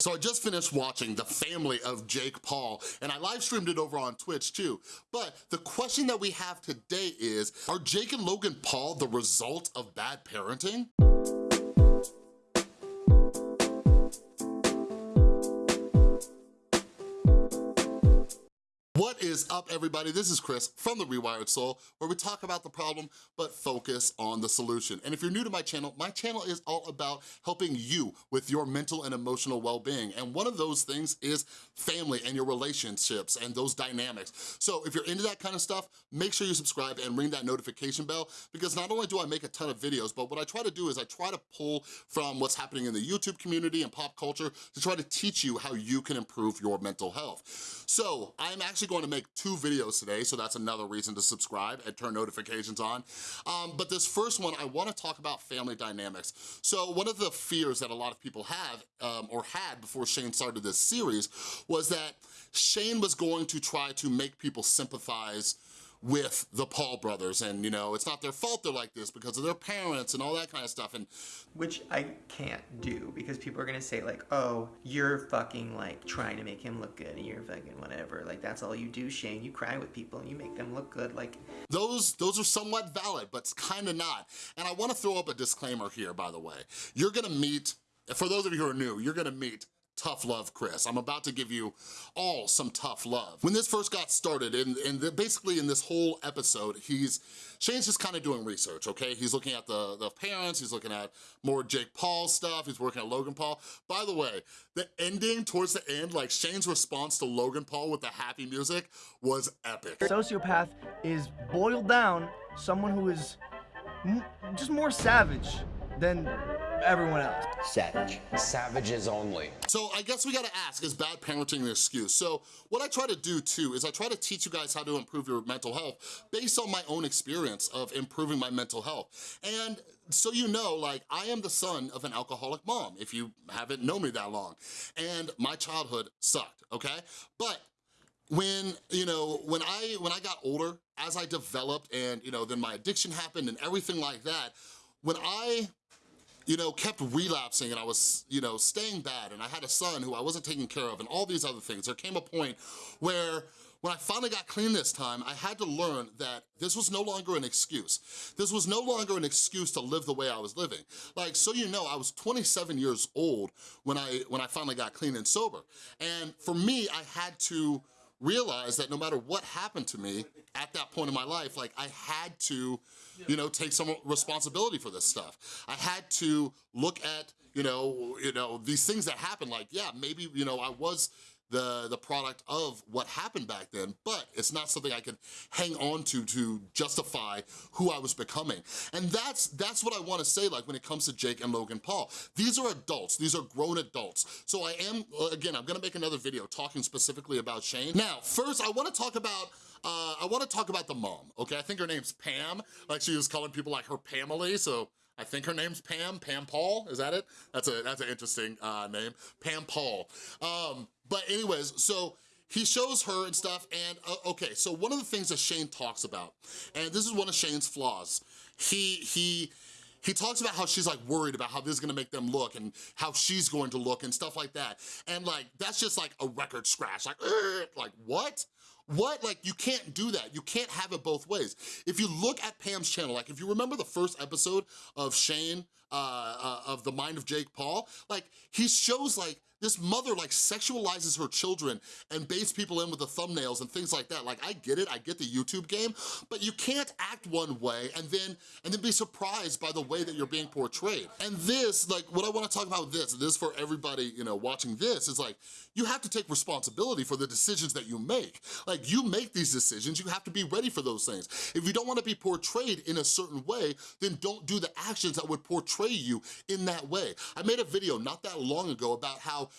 So I just finished watching The Family of Jake Paul, and I live streamed it over on Twitch too. But the question that we have today is, are Jake and Logan Paul the result of bad parenting? What is up, everybody? This is Chris from The Rewired Soul, where we talk about the problem, but focus on the solution. And if you're new to my channel, my channel is all about helping you with your mental and emotional well-being. And one of those things is family and your relationships and those dynamics. So if you're into that kind of stuff, make sure you subscribe and ring that notification bell, because not only do I make a ton of videos, but what I try to do is I try to pull from what's happening in the YouTube community and pop culture to try to teach you how you can improve your mental health. So I'm actually going to make two videos today, so that's another reason to subscribe and turn notifications on. Um, but this first one, I wanna talk about family dynamics. So one of the fears that a lot of people have um, or had before Shane started this series was that Shane was going to try to make people sympathize with the Paul brothers and you know, it's not their fault they're like this because of their parents and all that kind of stuff and which I can't do because people are gonna say like, oh, you're fucking like trying to make him look good and you're fucking whatever. Like that's all you do, Shane. You cry with people and you make them look good. Like those those are somewhat valid, but it's kind of not. And I wanna throw up a disclaimer here, by the way. You're gonna meet, for those of you who are new, you're gonna meet tough love, Chris. I'm about to give you all some tough love. When this first got started, and, and basically in this whole episode, he's, Shane's just kind of doing research, okay? He's looking at the, the parents, he's looking at more Jake Paul stuff, he's working at Logan Paul. By the way, the ending towards the end, like Shane's response to Logan Paul with the happy music was epic. Sociopath is boiled down someone who is just more savage than everyone else. Savage. Savages only. So I guess we gotta ask, is bad parenting an excuse? So what I try to do too is I try to teach you guys how to improve your mental health based on my own experience of improving my mental health. And so you know, like, I am the son of an alcoholic mom, if you haven't known me that long. And my childhood sucked, okay? But when you know when i when i got older as i developed and you know then my addiction happened and everything like that when i you know, kept relapsing and I was, you know, staying bad and I had a son who I wasn't taking care of and all these other things. There came a point where when I finally got clean this time, I had to learn that this was no longer an excuse. This was no longer an excuse to live the way I was living. Like, so you know, I was 27 years old when I, when I finally got clean and sober. And for me, I had to realize that no matter what happened to me at that point in my life, like I had to, you know, take some responsibility for this stuff. I had to look at, you know, you know, these things that happened, like, yeah, maybe, you know, I was the, the product of what happened back then, but it's not something I can hang on to to justify who I was becoming. And that's, that's what I wanna say like when it comes to Jake and Logan Paul. These are adults, these are grown adults. So I am, again, I'm gonna make another video talking specifically about Shane. Now, first I wanna talk about uh, I wanna talk about the mom, okay? I think her name's Pam, like she was calling people like her Pamela, so I think her name's Pam, Pam Paul, is that it? That's a that's an interesting uh, name, Pam Paul. Um, but anyways, so he shows her and stuff, and uh, okay, so one of the things that Shane talks about, and this is one of Shane's flaws, he, he, he talks about how she's like worried about how this is gonna make them look and how she's going to look and stuff like that. And like, that's just like a record scratch, like, like what? What, like, you can't do that. You can't have it both ways. If you look at Pam's channel, like, if you remember the first episode of Shane, uh, uh, of The Mind of Jake Paul, like, he shows, like, this mother like sexualizes her children and baits people in with the thumbnails and things like that. Like I get it, I get the YouTube game, but you can't act one way and then and then be surprised by the way that you're being portrayed. And this, like what I wanna talk about this, this for everybody, you know, watching this is like, you have to take responsibility for the decisions that you make. Like you make these decisions, you have to be ready for those things. If you don't wanna be portrayed in a certain way, then don't do the actions that would portray you in that way. I made a video not that long ago about how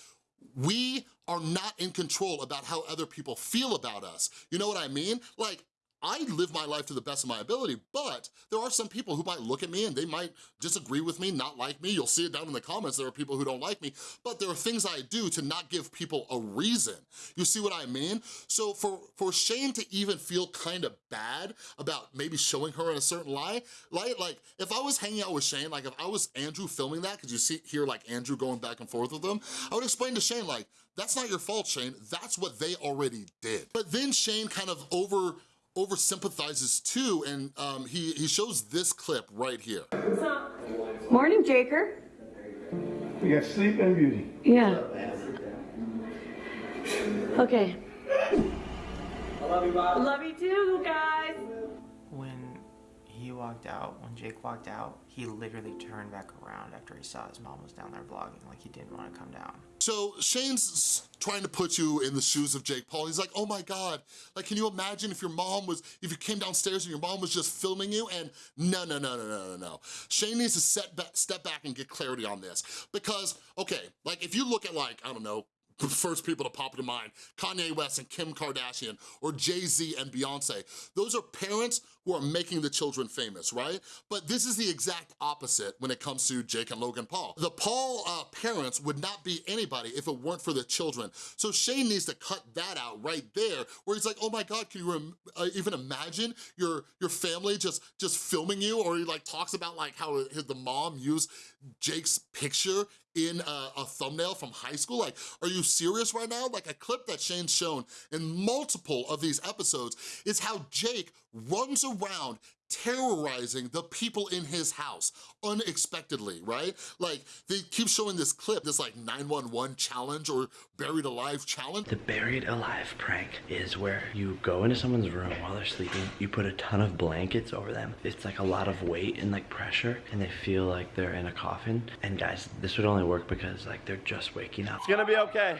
we are not in control about how other people feel about us. You know what I mean? Like, I live my life to the best of my ability, but there are some people who might look at me and they might disagree with me, not like me. You'll see it down in the comments, there are people who don't like me, but there are things I do to not give people a reason. You see what I mean? So for, for Shane to even feel kind of bad about maybe showing her in a certain light, light, like if I was hanging out with Shane, like if I was Andrew filming that, cause you see hear like Andrew going back and forth with them, I would explain to Shane like, that's not your fault, Shane, that's what they already did. But then Shane kind of over, over sympathizes too, and um, he, he shows this clip right here. Morning, Jaker. We got sleep and beauty. Yeah. Okay. Love you too, guys. When he walked out, when Jake walked out, he literally turned back around after he saw his mom was down there vlogging, like he didn't want to come down. So Shane's trying to put you in the shoes of Jake Paul. He's like, oh my God, like, can you imagine if your mom was, if you came downstairs and your mom was just filming you? And no, no, no, no, no, no, no. Shane needs to set back, step back and get clarity on this. Because, okay, like if you look at like, I don't know, the first people to pop into mind, Kanye West and Kim Kardashian, or Jay-Z and Beyonce. Those are parents who are making the children famous, right? But this is the exact opposite when it comes to Jake and Logan Paul. The Paul uh, parents would not be anybody if it weren't for the children. So Shane needs to cut that out right there, where he's like, oh my God, can you uh, even imagine your, your family just, just filming you? Or he like talks about like how his, the mom used Jake's picture in a, a, thumbnail from high school? Like, are you serious right now? Like a clip that Shane's shown in multiple of these episodes is how Jake runs around terrorizing the people in his house unexpectedly, right? Like, they keep showing this clip, this like 911 challenge or buried alive challenge. The buried alive prank is where you go into someone's room while they're sleeping, you put a ton of blankets over them. It's like a lot of weight and like pressure and they feel like they're in a coffin. And guys, this would only work because like they're just waking up. It's gonna be okay.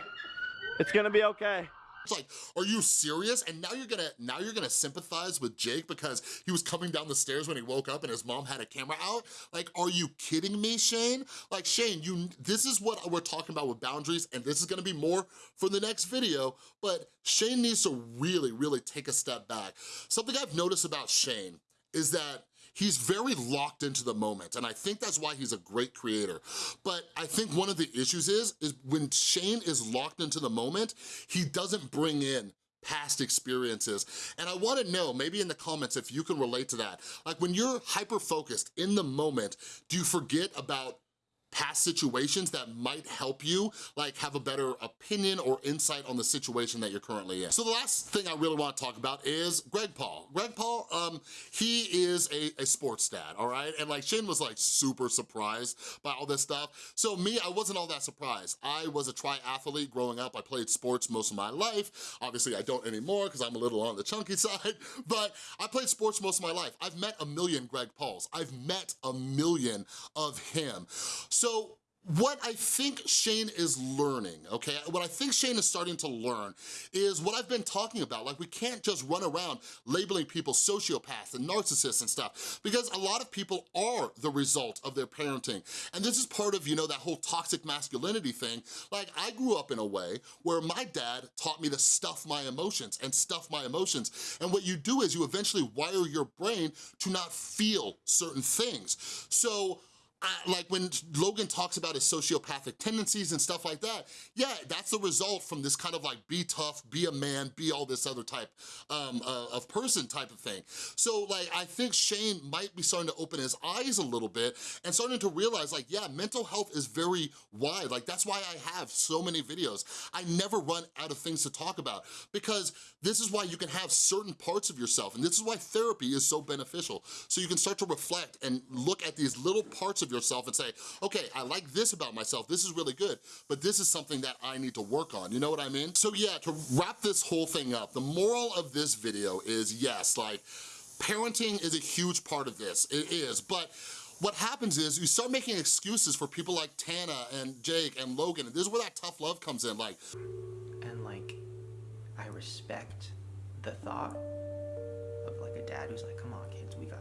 It's gonna be okay. It's like, are you serious? And now you're gonna now you're gonna sympathize with Jake because he was coming down the stairs when he woke up and his mom had a camera out? Like, are you kidding me, Shane? Like, Shane, you this is what we're talking about with boundaries, and this is gonna be more for the next video, but Shane needs to really, really take a step back. Something I've noticed about Shane is that he's very locked into the moment and I think that's why he's a great creator. But I think one of the issues is, is when Shane is locked into the moment, he doesn't bring in past experiences. And I wanna know, maybe in the comments, if you can relate to that. Like when you're hyper-focused in the moment, do you forget about past situations that might help you like have a better opinion or insight on the situation that you're currently in. So the last thing I really wanna talk about is Greg Paul. Greg Paul, um, he is a, a sports dad, all right? And like Shane was like super surprised by all this stuff. So me, I wasn't all that surprised. I was a triathlete growing up. I played sports most of my life. Obviously I don't anymore because I'm a little on the chunky side, but I played sports most of my life. I've met a million Greg Pauls. I've met a million of him. What I think Shane is learning, okay, what I think Shane is starting to learn is what I've been talking about. Like, we can't just run around labeling people sociopaths and narcissists and stuff because a lot of people are the result of their parenting. And this is part of, you know, that whole toxic masculinity thing. Like, I grew up in a way where my dad taught me to stuff my emotions and stuff my emotions. And what you do is you eventually wire your brain to not feel certain things. So, I, like when Logan talks about his sociopathic tendencies and stuff like that, yeah, that's the result from this kind of like be tough, be a man, be all this other type um, uh, of person type of thing. So like, I think Shane might be starting to open his eyes a little bit and starting to realize like, yeah, mental health is very wide. Like that's why I have so many videos. I never run out of things to talk about because this is why you can have certain parts of yourself and this is why therapy is so beneficial. So you can start to reflect and look at these little parts of yourself and say, okay, I like this about myself, this is really good, but this is something that I need to work on, you know what I mean? So yeah, to wrap this whole thing up, the moral of this video is yes, like, parenting is a huge part of this, it is, but what happens is you start making excuses for people like Tana and Jake and Logan, and this is where that tough love comes in, like, And like, I respect the thought of like a dad who's like, come on kids, we got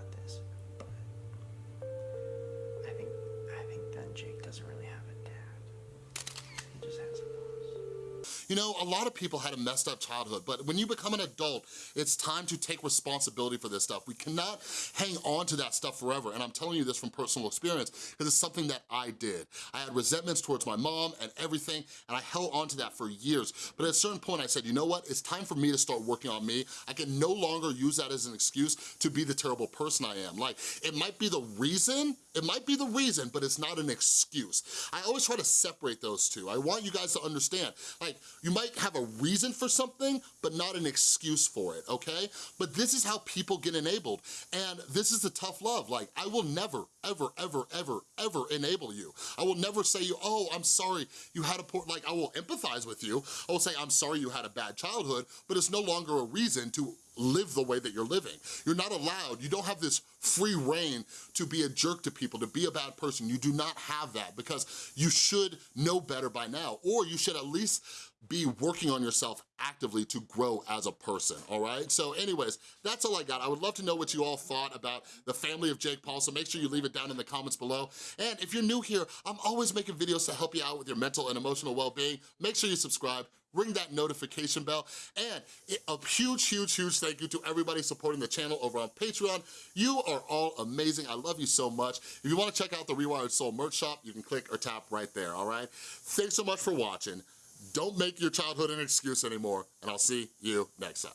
you know, a lot of people had a messed up childhood, but when you become an adult, it's time to take responsibility for this stuff. We cannot hang on to that stuff forever, and I'm telling you this from personal experience, because it's something that I did. I had resentments towards my mom and everything, and I held on to that for years. But at a certain point, I said, you know what? It's time for me to start working on me. I can no longer use that as an excuse to be the terrible person I am. Like, it might be the reason, it might be the reason, but it's not an excuse. I always try to separate those two. I want you guys to understand, like, you might have a reason for something, but not an excuse for it, okay? But this is how people get enabled, and this is the tough love. Like, I will never, ever, ever, ever, ever enable you. I will never say you, oh, I'm sorry, you had a poor, like, I will empathize with you. I will say, I'm sorry you had a bad childhood, but it's no longer a reason to live the way that you're living. You're not allowed, you don't have this free reign to be a jerk to people, to be a bad person. You do not have that because you should know better by now, or you should at least be working on yourself actively to grow as a person, all right? So anyways, that's all I got. I would love to know what you all thought about the family of Jake Paul, so make sure you leave it down in the comments below. And if you're new here, I'm always making videos to help you out with your mental and emotional well-being. Make sure you subscribe, ring that notification bell, and a huge, huge, huge thank you to everybody supporting the channel over on Patreon. You are all amazing. I love you so much. If you wanna check out the Rewired Soul merch shop, you can click or tap right there, all right? Thanks so much for watching. Don't make your childhood an excuse anymore, and I'll see you next time.